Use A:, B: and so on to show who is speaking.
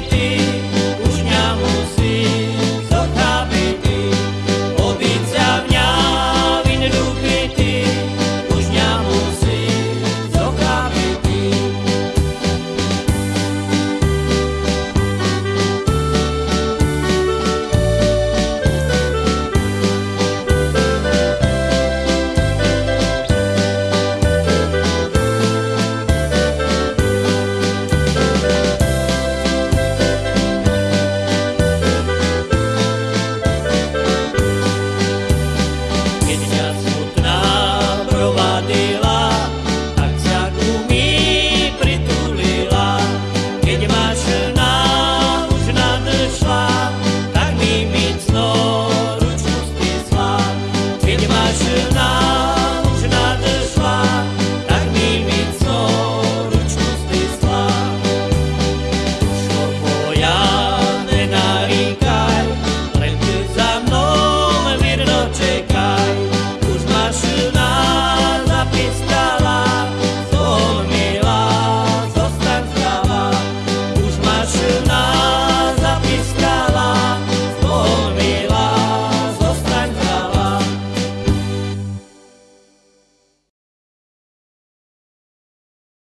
A: de.